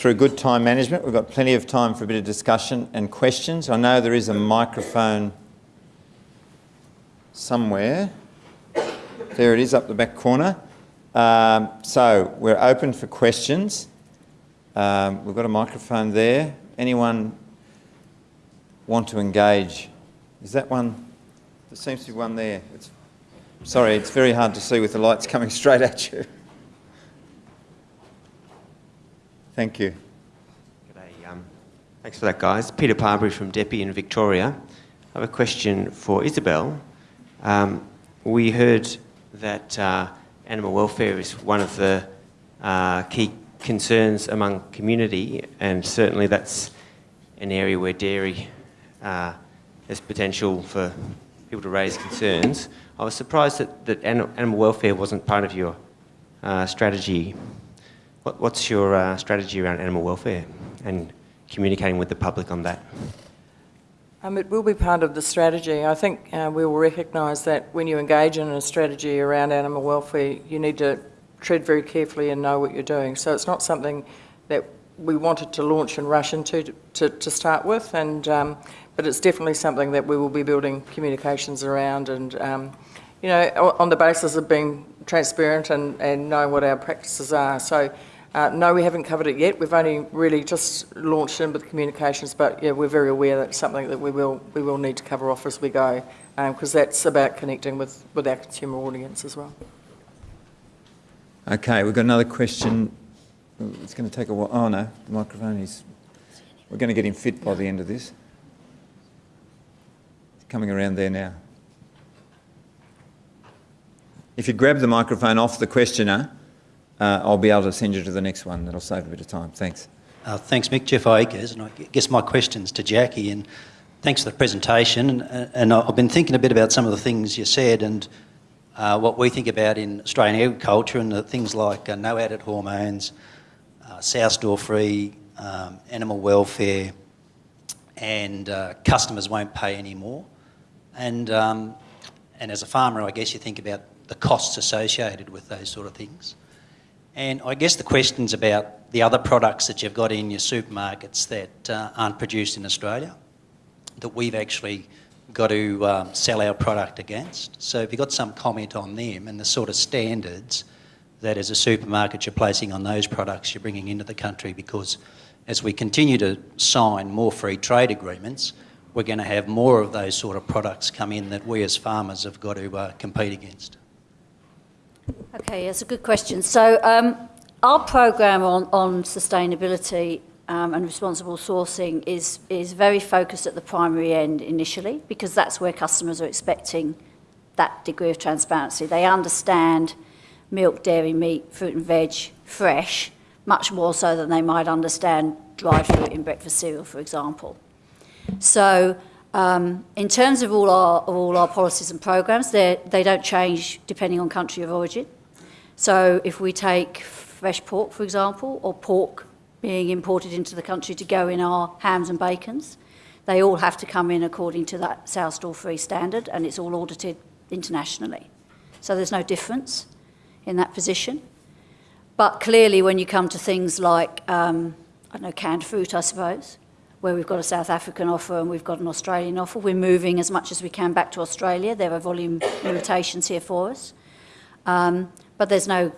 through good time management, we've got plenty of time for a bit of discussion and questions. I know there is a microphone somewhere. There it is, up the back corner. Um, so we're open for questions. Um, we've got a microphone there. Anyone want to engage? Is that one? There seems to be one there. It's, sorry, it's very hard to see with the lights coming straight at you. Thank you. G'day, um, thanks for that, guys. Peter Parbury from DEPI in Victoria. I have a question for Isabel. Um, we heard that uh, animal welfare is one of the uh, key concerns among community, and certainly that's an area where dairy uh, has potential for people to raise concerns. I was surprised that, that animal welfare wasn't part of your uh, strategy. What, what's your uh, strategy around animal welfare and communicating with the public on that? Um, it will be part of the strategy. I think uh, we will recognise that when you engage in a strategy around animal welfare, you need to tread very carefully and know what you're doing. So it's not something that we wanted to launch and rush into to, to, to start with, and um, but it's definitely something that we will be building communications around and, um, you know, on the basis of being transparent and, and knowing what our practices are. So uh, no, we haven't covered it yet. We've only really just launched in with communications, but yeah, we're very aware that it's something that we will we will need to cover off as we go, because um, that's about connecting with, with our consumer audience as well. Okay, we've got another question. It's going to take a while. Oh no, the microphone is. We're going to get him fit by the end of this. It's coming around there now. If you grab the microphone off the questioner, uh, I'll be able to send you to the next one. That'll save a bit of time. Thanks. Uh, thanks, Mick. Jeff Akers, and I guess my question's to Jackie. And thanks for the presentation. And, and I've been thinking a bit about some of the things you said and uh, what we think about in Australian agriculture and things like uh, no added hormones, uh, sow stall free, um, animal welfare, and uh, customers won't pay any more. And, um, and as a farmer, I guess you think about the costs associated with those sort of things. And I guess the question's about the other products that you've got in your supermarkets that uh, aren't produced in Australia, that we've actually got to um, sell our product against. So if you've got some comment on them and the sort of standards that as a supermarket you're placing on those products you're bringing into the country because as we continue to sign more free trade agreements, we're going to have more of those sort of products come in that we as farmers have got to uh, compete against. Okay, that's a good question. So um, our program on, on sustainability um, and responsible sourcing is, is very focused at the primary end initially because that's where customers are expecting that degree of transparency. They understand milk, dairy, meat, fruit and veg fresh much more so than they might understand dried fruit in breakfast cereal, for example. So um, in terms of all our, all our policies and programs, they don't change depending on country of origin. So if we take fresh pork, for example, or pork being imported into the country to go in our hams and bacons, they all have to come in according to that sow stall free standard and it's all audited internationally. So there's no difference in that position. But clearly when you come to things like, um, I don't know, canned fruit, I suppose, where we've got a South African offer and we've got an Australian offer. We're moving as much as we can back to Australia. There are volume limitations here for us. Um, but there's no,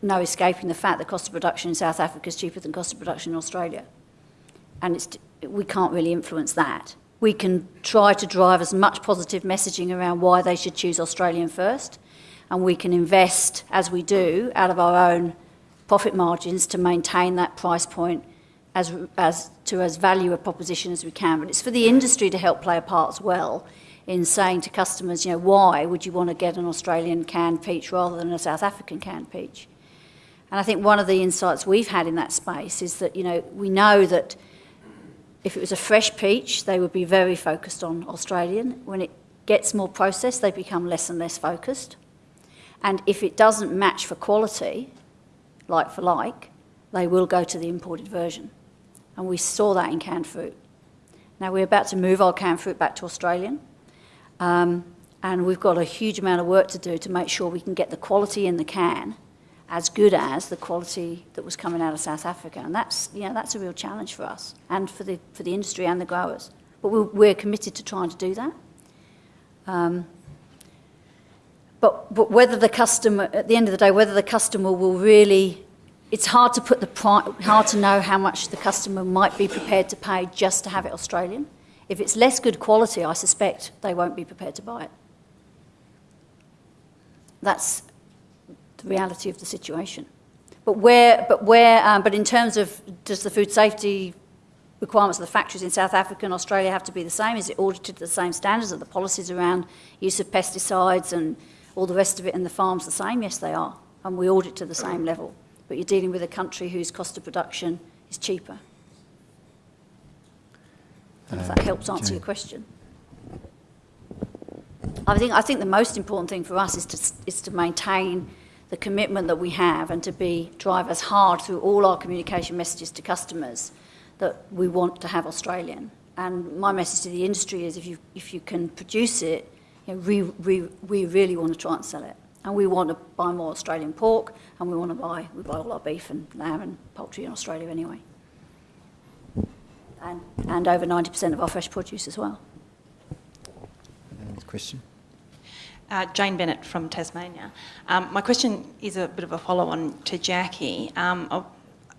no escaping the fact that cost of production in South Africa is cheaper than cost of production in Australia. And it's, we can't really influence that. We can try to drive as much positive messaging around why they should choose Australian first. And we can invest, as we do, out of our own profit margins to maintain that price point as, as to as value a proposition as we can. But it's for the industry to help play a part as well in saying to customers, you know, why would you want to get an Australian canned peach rather than a South African canned peach? And I think one of the insights we've had in that space is that, you know, we know that if it was a fresh peach, they would be very focused on Australian. When it gets more processed, they become less and less focused. And if it doesn't match for quality, like for like, they will go to the imported version and we saw that in canned fruit. Now we're about to move our canned fruit back to Australian, um, and we've got a huge amount of work to do to make sure we can get the quality in the can as good as the quality that was coming out of South Africa. And that's, you know, that's a real challenge for us and for the, for the industry and the growers. But we're, we're committed to trying to do that. Um, but, but whether the customer, at the end of the day, whether the customer will really, it's hard to put the hard to know how much the customer might be prepared to pay just to have it Australian. If it's less good quality, I suspect they won't be prepared to buy it. That's the reality of the situation. But where, but where, um, but in terms of does the food safety requirements of the factories in South Africa and Australia have to be the same? Is it audited to the same standards? Are the policies around use of pesticides and all the rest of it in the farms the same? Yes, they are. And we audit to the same level. But you're dealing with a country whose cost of production is cheaper. And if that um, helps answer your question. I think, I think the most important thing for us is to, is to maintain the commitment that we have and to be drive as hard through all our communication messages to customers that we want to have Australian. And my message to the industry is if you, if you can produce it, you know, we, we, we really want to try and sell it. And we want to buy more Australian pork, and we want to buy, we buy all our beef and lamb and poultry in Australia anyway. And, and over 90% of our fresh produce as well. Another question? Uh, Jane Bennett from Tasmania. Um, my question is a bit of a follow-on to Jackie. Um,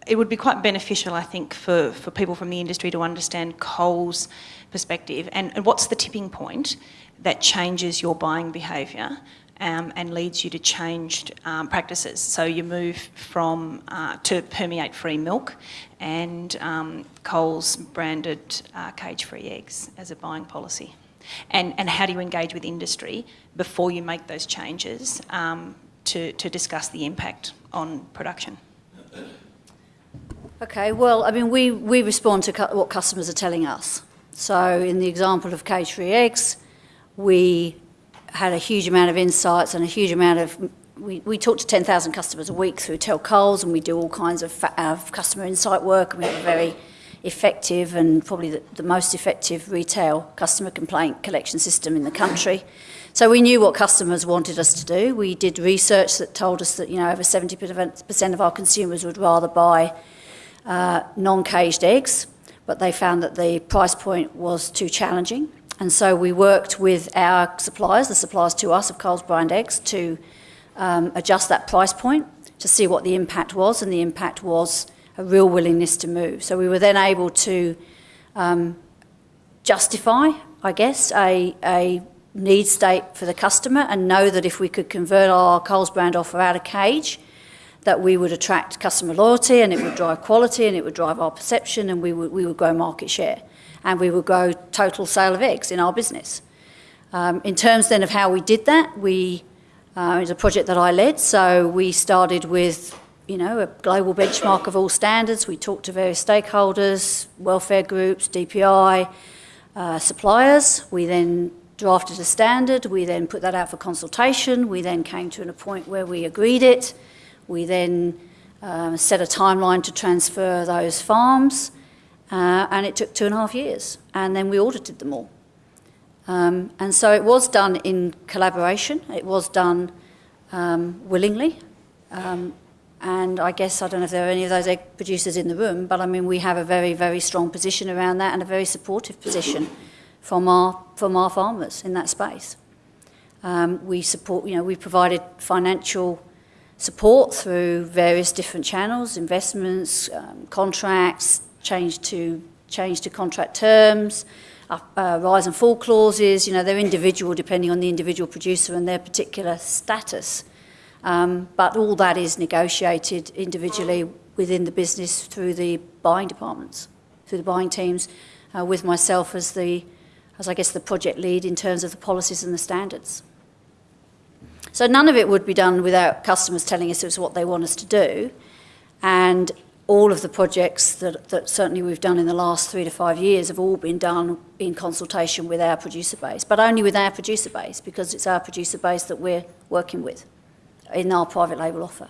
it would be quite beneficial, I think, for, for people from the industry to understand Coles' perspective and, and what's the tipping point that changes your buying behaviour um, and leads you to changed um, practices. So you move from uh, to permeate-free milk and um, Coles branded uh, cage-free eggs as a buying policy. And, and how do you engage with industry before you make those changes um, to, to discuss the impact on production? Okay, well, I mean, we, we respond to cu- what customers are telling us. So, in the example of cage free eggs, we had a huge amount of insights and a huge amount of. We, we talk to 10,000 customers a week through Tell Coles, and we do all kinds of customer insight work, and we have a very effective and probably the, the most effective retail customer complaint collection system in the country. So we knew what customers wanted us to do. We did research that told us that you know over 70% of our consumers would rather buy uh, non-caged eggs, but they found that the price point was too challenging. And so we worked with our suppliers, the suppliers to us of Coles brand eggs, to um, adjust that price point to see what the impact was, and the impact was a real willingness to move. So we were then able to um, justify, I guess, a, a need state for the customer and know that if we could convert our Coles brand offer out of cage, that we would attract customer loyalty and it would drive quality and it would drive our perception and we would, we would grow market share and we would grow total sale of eggs in our business. Um, in terms then of how we did that, we, uh, it was a project that I led, so we started with you know, a global benchmark of all standards. We talked to various stakeholders, welfare groups, DPI, uh, suppliers. We then drafted a standard. We then put that out for consultation. We then came to a point where we agreed it. We then um, set a timeline to transfer those farms, uh, and it took two and a half years. And then we audited them all. Um, and so it was done in collaboration. It was done um, willingly. Um, and I guess I don't know if there are any of those egg producers in the room, but I mean we have a very very strong position around that and a very supportive position from our from our farmers in that space. Um, we support, you know, we provided financial support through various different channels, investments, um, contracts, change to change to contract terms, uh, uh, rise and fall clauses. You know, they're individual depending on the individual producer and their particular status. Um, but all that is negotiated individually within the business through the buying departments, through the buying teams, uh, with myself as the, as I guess the project lead in terms of the policies and the standards. So none of it would be done without customers telling us it was what they want us to do, and all of the projects that, that certainly we've done in the last three to five years have all been done in consultation with our producer base, but only with our producer base because it's our producer base that we're working with in our private label offer.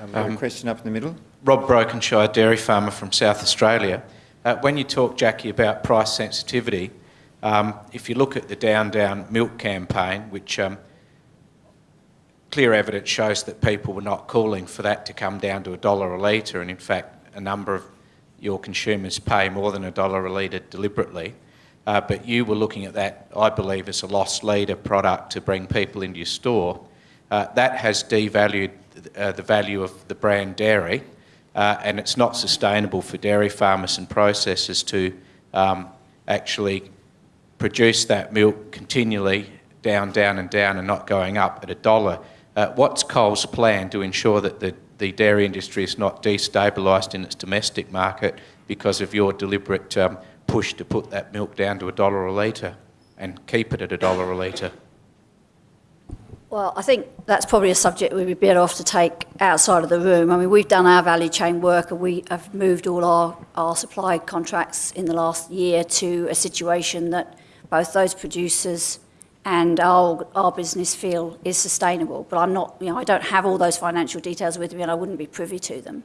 Um, got a question up in the middle. Rob Brokenshire, dairy farmer from South Australia. Uh, when you talk, Jackie, about price sensitivity, um, if you look at the Down Down Milk campaign, which um, clear evidence shows that people were not calling for that to come down to a dollar a litre, and in fact, a number of your consumers pay more than a dollar a litre deliberately. Uh, but you were looking at that, I believe, as a loss leader product to bring people into your store. Uh, that has devalued uh, the value of the brand dairy, uh, and it's not sustainable for dairy farmers and processors to um, actually produce that milk continually down, down, and down, and not going up at a dollar. Uh, what's Coles' plan to ensure that the, the dairy industry is not destabilised in its domestic market because of your deliberate um, push to put that milk down to a dollar a litre and keep it at a dollar a litre? Well, I think that's probably a subject we'd be better off to take outside of the room. I mean, we've done our value chain work and we have moved all our, our supply contracts in the last year to a situation that both those producers and our, our business feel is sustainable. But I'm not, you know, I don't have all those financial details with me and I wouldn't be privy to them.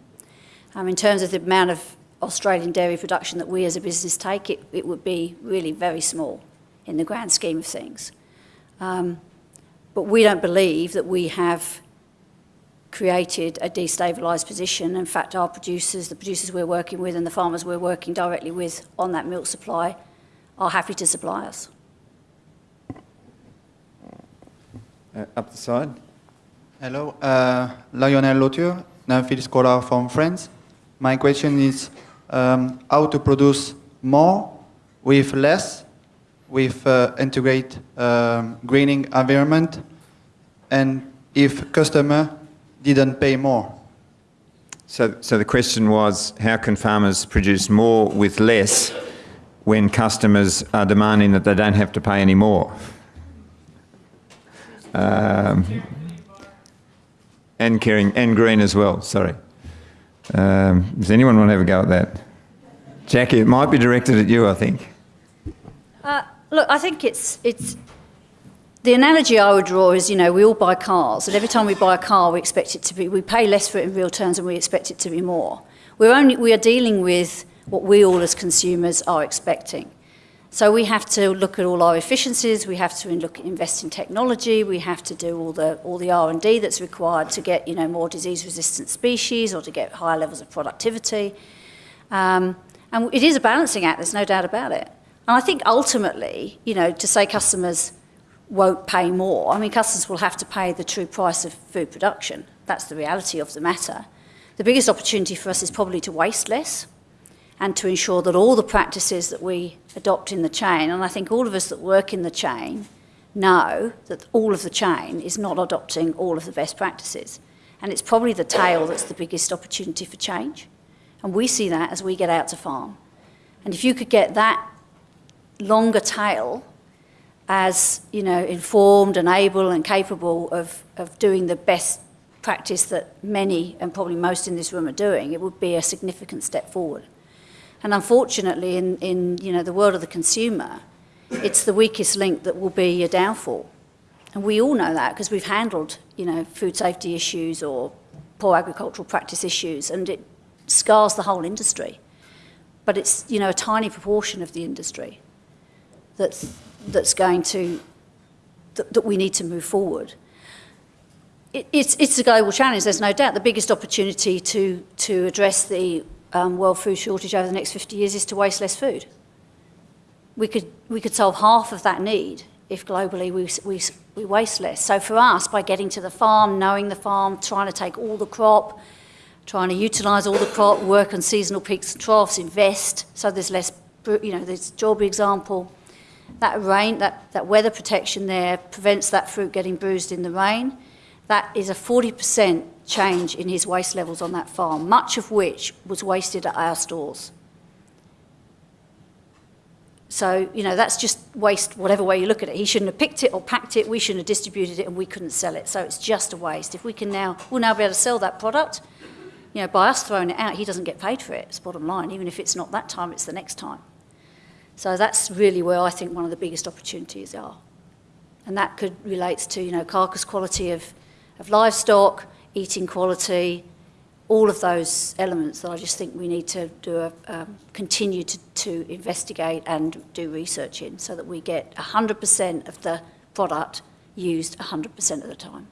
Um, in terms of the amount of Australian dairy production that we as a business take, it, it would be really very small in the grand scheme of things. Um, but we don't believe that we have created a destabilised position. In fact, our producers, the producers we're working with and the farmers we're working directly with on that milk supply are happy to supply us. Uh, up the side. Hello, uh, Lionel Lauture, field scholar from France. My question is um, how to produce more with less, with uh, integrate um, greening environment, and if customer didn't pay more. So, so the question was, how can farmers produce more with less when customers are demanding that they don't have to pay any more? Um, and caring and green as well. Sorry. Um, does anyone want to have a go at that? Jackie, it might be directed at you. I think. Uh, look, I think it's it's the analogy I would draw is, you know, we all buy cars, and every time we buy a car, we expect it to be, we pay less for it in real terms, and we expect it to be more. We're only, we are dealing with what we all as consumers are expecting. So we have to look at all our efficiencies. We have to look invest in technology. We have to do all the all the R and D that's required to get you know more disease-resistant species or to get higher levels of productivity. Um, and it is a balancing act. There's no doubt about it. And I think ultimately, you know, to say customers won't pay more. I mean, customers will have to pay the true price of food production. That's the reality of the matter. The biggest opportunity for us is probably to waste less and to ensure that all the practices that we adopt in the chain, and I think all of us that work in the chain know that all of the chain is not adopting all of the best practices. And it's probably the tail that's the biggest opportunity for change. And we see that as we get out to farm. And if you could get that longer tail as, you know, informed and able and capable of, of doing the best practice that many and probably most in this room are doing, it would be a significant step forward. And unfortunately, in, in you know, the world of the consumer, it's the weakest link that will be a downfall. And we all know that because we've handled you know, food safety issues or poor agricultural practice issues, and it scars the whole industry. But it's you know, a tiny proportion of the industry that's, that's going to, that, that we need to move forward. It, it's, it's a global challenge, there's no doubt. The biggest opportunity to, to address the um, world food shortage over the next 50 years is to waste less food. We could, we could solve half of that need if globally we, we, we waste less. So for us, by getting to the farm, knowing the farm, trying to take all the crop, trying to utilise all the crop, work on seasonal peaks and troughs, invest, so there's less, you know, there's Jawbury example, that rain, that, that weather protection there prevents that fruit getting bruised in the rain. That is a 40% change in his waste levels on that farm, much of which was wasted at our stores. So, you know, that's just waste, whatever way you look at it. He shouldn't have picked it or packed it, we shouldn't have distributed it, and we couldn't sell it. So it's just a waste. If we can now, we'll now be able to sell that product, you know, by us throwing it out, he doesn't get paid for it. It's bottom line. Even if it's not that time, it's the next time. So that's really where I think one of the biggest opportunities are. And that could relates to, you know, carcass quality of, of livestock, eating quality, all of those elements that I just think we need to do a, um, continue to, to investigate and do research in so that we get 100% of the product used 100% of the time.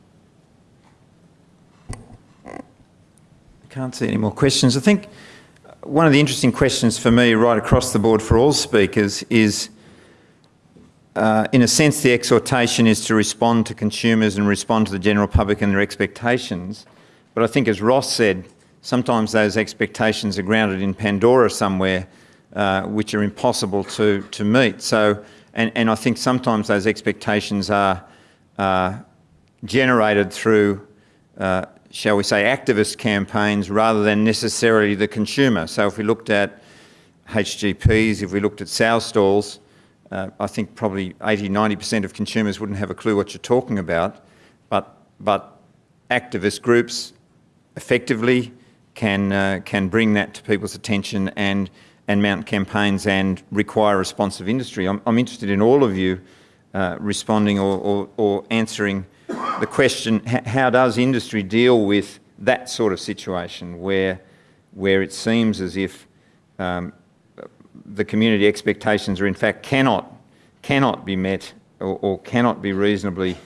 I Can't see any more questions. I think one of the interesting questions for me right across the board for all speakers is uh, in a sense, the exhortation is to respond to consumers and respond to the general public and their expectations. But I think, as Ross said, sometimes those expectations are grounded in Pandora somewhere, uh, which are impossible to, to meet. So, and, and I think sometimes those expectations are uh, generated through, uh, shall we say, activist campaigns rather than necessarily the consumer. So if we looked at HGPs, if we looked at sow stalls, uh, I think probably 80, 90% of consumers wouldn't have a clue what you're talking about, but, but activist groups effectively can, uh, can bring that to people's attention and, and mount campaigns and require responsive industry. I'm, I'm interested in all of you uh, responding or, or, or, answering the question, how does industry deal with that sort of situation where, where it seems as if um, the community expectations are in fact cannot, cannot be met or, or cannot be reasonably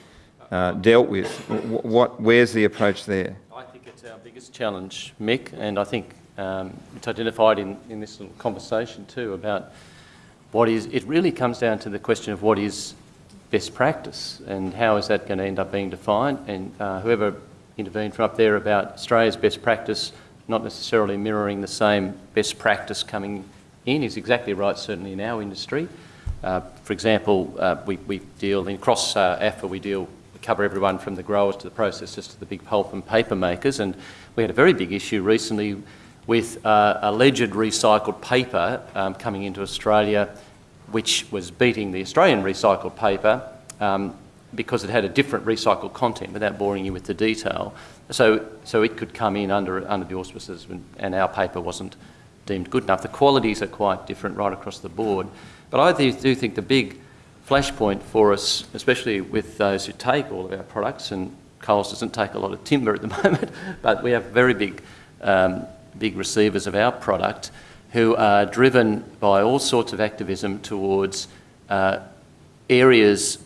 uh, dealt with. What, where's the approach there? I think it's our biggest challenge, Mick, and I think um, it's identified in, in this little conversation too about what is, it really comes down to the question of what is best practice and how is that going to end up being defined and uh, whoever intervened from up there about Australia's best practice not necessarily mirroring the same best practice coming in is exactly right, certainly in our industry. Uh, for example, uh, we, we, deal in cross uh, AFA, we deal, we cover everyone from the growers to the processors to the big pulp and paper makers, and we had a very big issue recently with uh, alleged recycled paper um, coming into Australia, which was beating the Australian recycled paper um, because it had a different recycled content without boring you with the detail. So, so it could come in under, under the auspices and our paper wasn't deemed good enough. The qualities are quite different right across the board. But I do, think the big flashpoint for us, especially with those who take all of our products, and Coles doesn't take a lot of timber at the moment, but we have very big, um, big receivers of our product who are driven by all sorts of activism towards uh, areas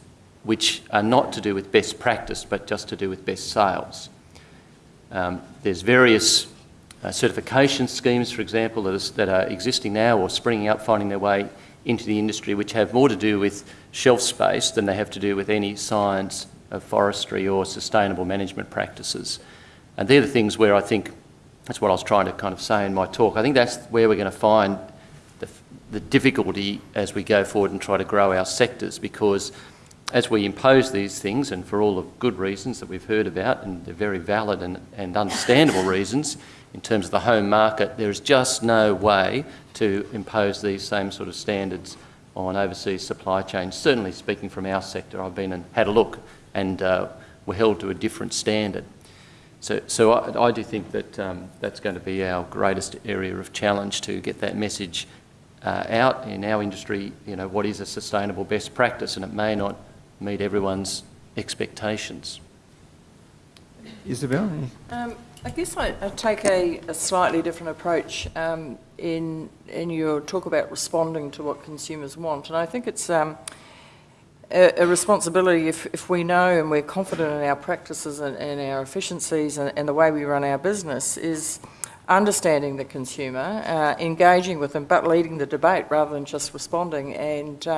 which are not to do with best practice, but just to do with best sales. Um, there's various uh, certification schemes, for example, that, is, that are existing now or springing up, finding their way into the industry, which have more to do with shelf space than they have to do with any science of forestry or sustainable management practices. And they're the things where I think, that's what I was trying to kind of say in my talk, I think that's where we're going to find the, the difficulty as we go forward and try to grow our sectors because as we impose these things, and for all the good reasons that we've heard about, and they're very valid and, and understandable reasons, in terms of the home market, there is just no way to impose these same sort of standards on overseas supply chains. Certainly speaking from our sector, I've been and had a look and uh, we're held to a different standard. So, so I, I do think that um, that's going to be our greatest area of challenge to get that message uh, out in our industry, you know, what is a sustainable best practice and it may not meet everyone's expectations. Isabel? Um, I guess I, I take a, a, slightly different approach um, in in your talk about responding to what consumers want, and I think it's um, a, a, responsibility if, if we know and we're confident in our practices and, and our efficiencies and, and, the way we run our business is understanding the consumer, uh, engaging with them, but leading the debate rather than just responding and.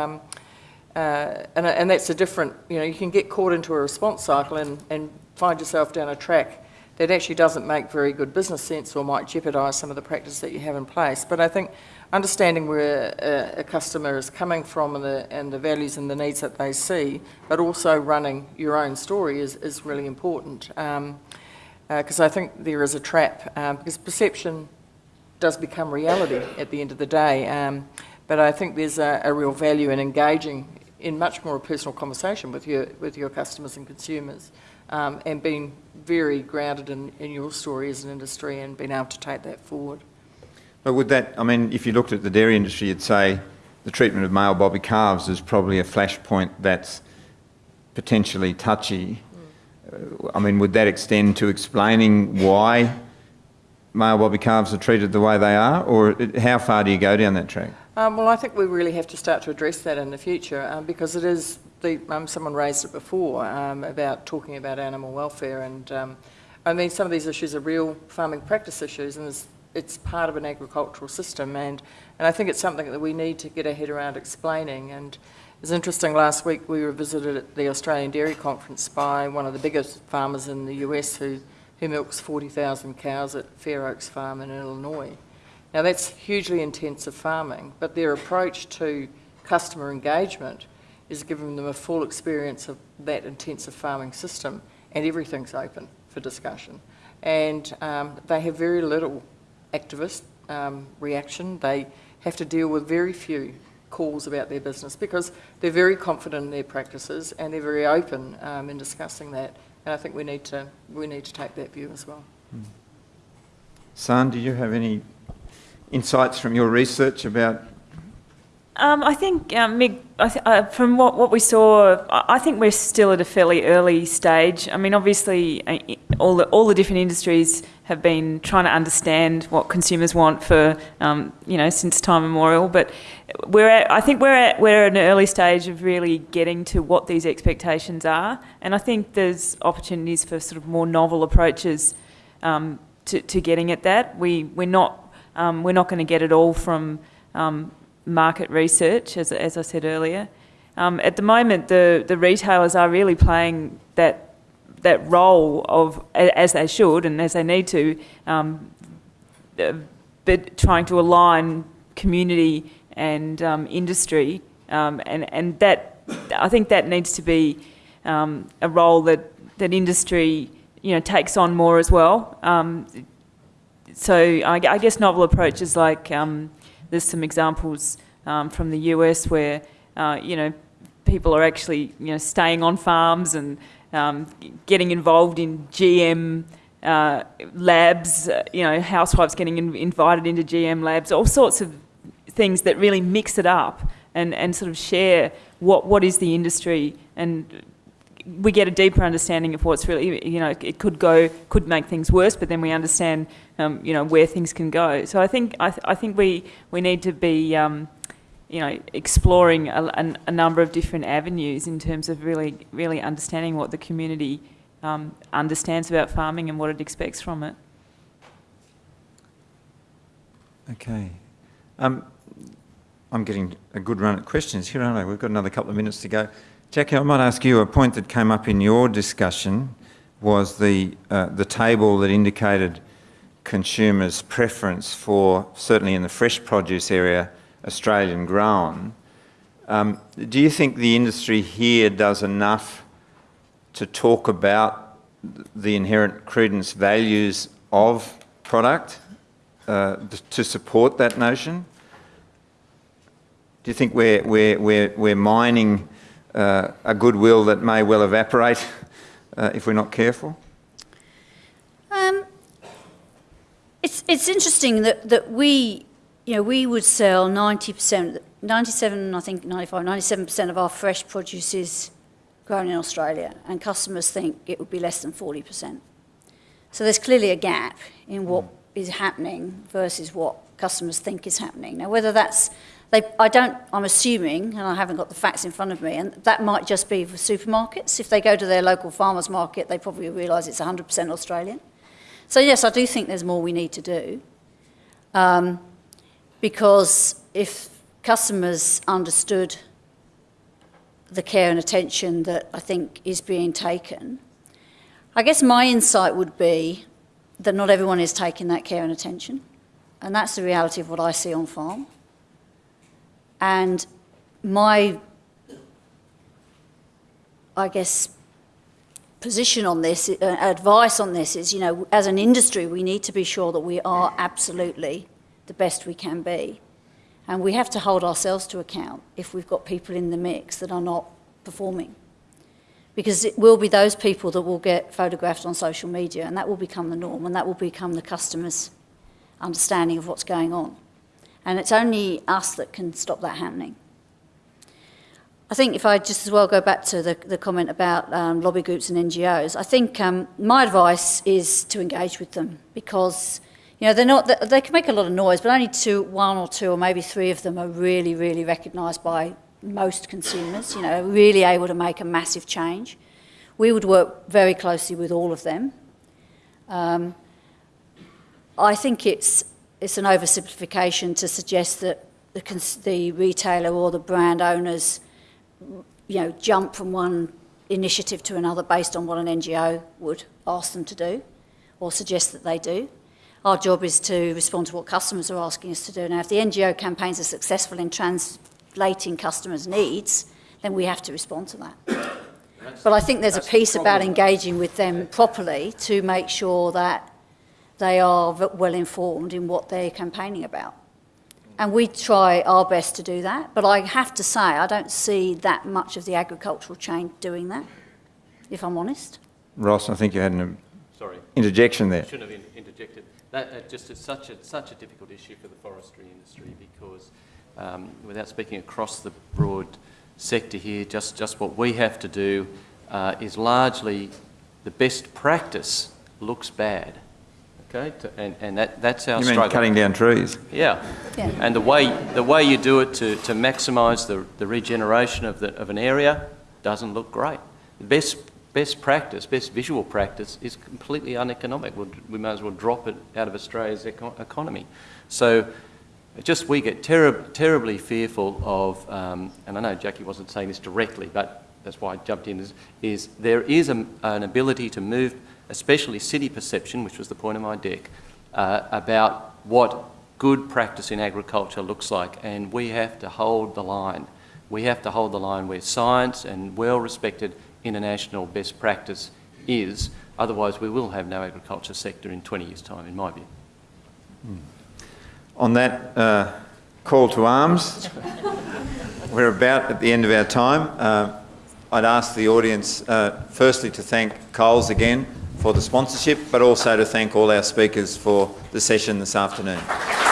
Uh, and, and that's a different, you know, you can get caught into a response cycle and, and find yourself down a track that actually doesn't make very good business sense or might jeopardise some of the practice that you have in place. But I think understanding where a, a customer is coming from and the, and the, values and the needs that they see, but also running your own story is, is really important. Because um, uh, I think there is a trap, um, because perception does become reality at the end of the day. Um, but I think there's a, a real value in engaging in much more personal conversation with your, with your customers and consumers um, and being very grounded in, in your story as an industry and being able to take that forward. But would that, I mean, if you looked at the dairy industry, you'd say the treatment of male bobby calves is probably a flashpoint that's potentially touchy. Mm. I mean, would that extend to explaining why male bobby calves are treated the way they are, or how far do you go down that track? Um, well, I think we really have to start to address that in the future um, because it is the, um, someone raised it before um, about talking about animal welfare, and um, I mean, some of these issues are real farming practice issues, and it's, it's part of an agricultural system, and, and I think it's something that we need to get our head around explaining. And it was interesting, last week we were visited at the Australian Dairy Conference by one of the biggest farmers in the US who, who milks 40,000 cows at Fair Oaks Farm in Illinois. Now, that's hugely intensive farming, but their approach to customer engagement is giving them a full experience of that intensive farming system, and everything's open for discussion. And um, they have very little activist um, reaction. They have to deal with very few calls about their business because they're very confident in their practices and they're very open um, in discussing that. And I think we need to we need to take that view as well. San, do you have any insights from your research about Um, I think, um, Mick, I th- uh, from what, what we saw, I I think we're still at a fairly early stage. I mean, obviously, uh, all the, all the different industries have been trying to understand what consumers want for, um, you know, since time immemorial. But we're at, I think we're at, we're at an early stage of really getting to what these expectations are. And I think there's opportunities for sort of more novel approaches um, to, to getting at that. We, we're not, um, we're not going to get it all from um, market research, as, as I said earlier. Um, at the moment, the, the retailers are really playing that that role of, as they should and as they need to, um, uh, but trying to align community and um, industry, um, and and that I think that needs to be a role that that industry you know takes on more as well. So I, I guess novel approaches like um, there's some examples um, from the US where uh, you know people are actually you know staying on farms and um, getting involved in GM uh, labs. Uh, you know, housewives getting in, invited into GM labs. All sorts of things that really mix it up and, and sort of share what what is the industry and we get a deeper understanding of what's really, you know, it could go, could make things worse, but then we understand, um, you know, where things can go. So I think, I, th- I think we, we need to be, um, you know, exploring a, a, number of different avenues in terms of really, really understanding what the community um, understands about farming and what it expects from it. Okay. Um, I'm getting a good run at questions here, aren't I? We've got another couple of minutes to go. Jackie, I might ask you a point that came up in your discussion was the uh, the table that indicated consumers' preference for certainly in the fresh produce area, Australian grown. Um, do you think the industry here does enough to talk about the inherent credence values of product uh, to support that notion? Do you think we're, we're, we're, we're mining uh, a goodwill that may well evaporate uh, if we're not careful? Um, it's, it's interesting that, that we, you know, we would sell 90%, 97, I think 95, 97% of our fresh produce is grown in Australia, and customers think it would be less than 40%. So there's clearly a gap in what is happening versus what customers think is happening. Now, whether that's they, I don't, I'm assuming, and I haven't got the facts in front of me, and that might just be for supermarkets. If they go to their local farmers market, they probably realise it's 100% Australian. So yes, I do think there's more we need to do. Um, because if customers understood the care and attention that I think is being taken, I guess my insight would be that not everyone is taking that care and attention. And that's the reality of what I see on farm. And my, I guess, position on this, uh, advice on this is, you know, as an industry, we need to be sure that we are absolutely the best we can be. And we have to hold ourselves to account if we've got people in the mix that are not performing. Because it will be those people that will get photographed on social media, and that will become the norm, and that will become the customer's understanding of what's going on. And it's only us that can stop that happening. I think if I just as well go back to the, the comment about um, lobby groups and NGOs, I think um, my advice is to engage with them because you know they're not they, can make a lot of noise, but only two, one or two, or maybe three of them are really, really recognised by most consumers. You know, really able to make a massive change. We would work very closely with all of them, Um, I think it's, it's an oversimplification to suggest that the, the retailer or the brand owners, you know, jump from one initiative to another based on what an NGO would ask them to do or suggest that they do. Our job is to respond to what customers are asking us to do. Now, if the NGO campaigns are successful in translating customers' needs, then we have to respond to that. But I think there's a piece about engaging with them properly to make sure that they are well informed in what they're campaigning about. And we try our best to do that, but I have to say, I don't see that much of the agricultural chain doing that, if I'm honest. Ross, I think you had an Sorry. interjection there. Shouldn't have interjected. That uh, just is such a, such a difficult issue for the forestry industry because, um, without speaking across the broad sector here, just, just what we have to do uh, is largely the best practice looks bad. Okay, To- and, and that, that's our You mean struggle. cutting down trees? Yeah. Yeah. And the way, the way you do it to, to maximise the, the regeneration of, the, of an area doesn't look great. The best, best practice, best visual practice is completely uneconomic. We'll, we may as well drop it out of Australia's eco- economy. So just we get terri terribly fearful of, um, and I know Jackie wasn't saying this directly, but that's why I jumped in, is, is there is a, an ability to move, especially city perception, which was the point of my deck, uh, about what good practice in agriculture looks like, and we have to hold the line. We have to hold the line where science and well-respected international best practice is, otherwise we will have no agriculture sector in 20 years' time, in my view. On that uh, call to arms, we're about at the end of our time. Uh, I'd ask the audience uh, firstly to thank Coles again for the sponsorship, but also to thank all our speakers for the session this afternoon.